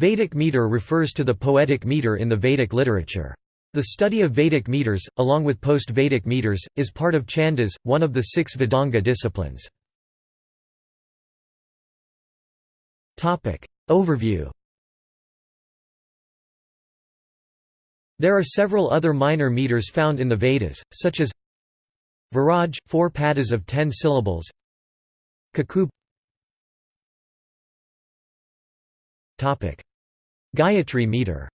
Vedic meter refers to the poetic meter in the Vedic literature. The study of Vedic meters, along with post-Vedic meters, is part of Chandas, one of the six Vedanga disciplines. Overview There are several other minor meters found in the Vedas, such as Viraj, four padas of ten syllables Kakubh Gayatri meter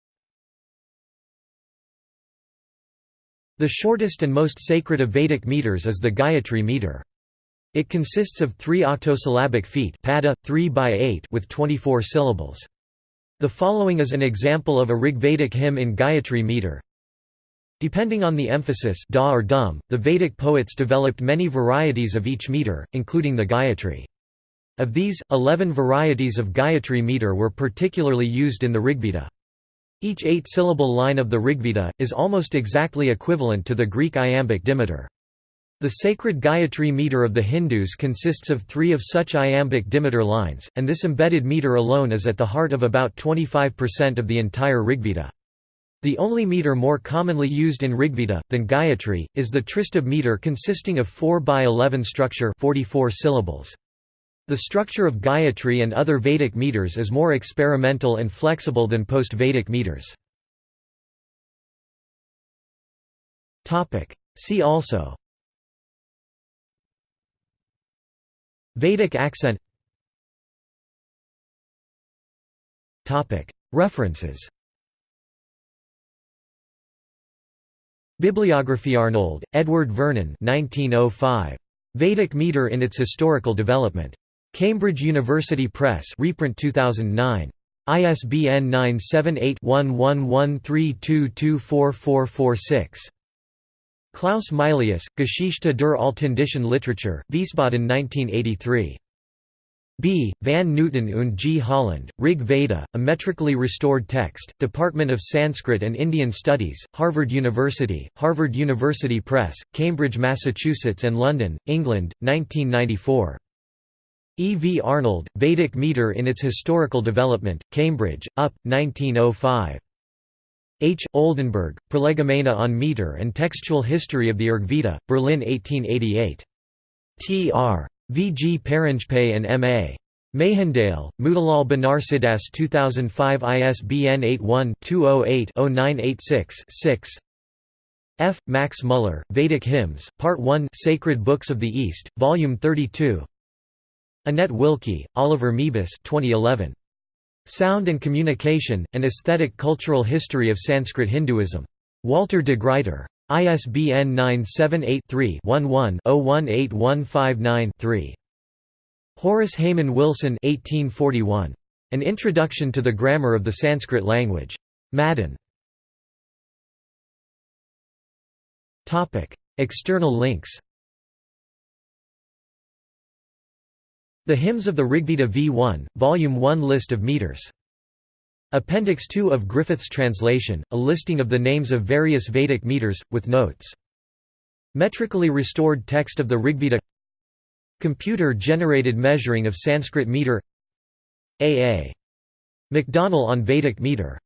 The shortest and most sacred of Vedic meters is the Gayatri meter. It consists of three octosyllabic feet pada, 3 by 8 with 24 syllables. The following is an example of a Rigvedic hymn in Gayatri meter. Depending on the emphasis da or dum, the Vedic poets developed many varieties of each meter, including the Gayatri. Of these, eleven varieties of Gayatri meter were particularly used in the Rigveda. Each eight-syllable line of the Rigveda, is almost exactly equivalent to the Greek iambic dimeter. The sacred Gayatri meter of the Hindus consists of three of such iambic dimeter lines, and this embedded meter alone is at the heart of about 25% of the entire Rigveda. The only meter more commonly used in Rigveda, than Gayatri, is the Tristubh meter consisting of 4 by 11 structure 44 syllables. The structure of Gayatri and other Vedic meters is more experimental and flexible than post-Vedic meters. See also Vedic accent References Bibliography Arnold, Edward Vernon 1905. Vedic meter in its historical development. Cambridge University Press reprint 2009. ISBN 978-1113224446. Klaus Mylius, Geschichte der Altindischen Literatur, Wiesbaden 1983. B. Van Nooten und G. Holland, Rig Veda, a metrically restored text, Department of Sanskrit and Indian Studies, Harvard University, Harvard University Press, Cambridge, Massachusetts and London, England, 1994. E. V. Arnold, Vedic meter in its historical development, Cambridge, UP, 1905. H. Oldenberg, Prolegomena on meter and textual history of the Rigveda, Berlin 1888. T. R. V. G. Paranjpe and M. A. Mehendale, Motilal Banarsidass 2005 ISBN 81-208-0986-6 F. Max Muller, Vedic Hymns, Part 1 Sacred Books of the East, Volume 32 Annette Wilke, Oliver Moebus 2011. Sound and Communication, An Aesthetic Cultural History of Sanskrit Hinduism. Walter de Gruyter. ISBN 978-3-11-018159-3. Horace Hayman Wilson 1841. An Introduction to the Grammar of the Sanskrit Language. Madden. External links The Hymns of the Rigveda V1, Volume 1 List of meters Appendix 2 of Griffith's translation, a listing of the names of various Vedic meters, with notes. Metrically restored text of the Rigveda Computer-generated measuring of Sanskrit meter A. A. Macdonell on Vedic meter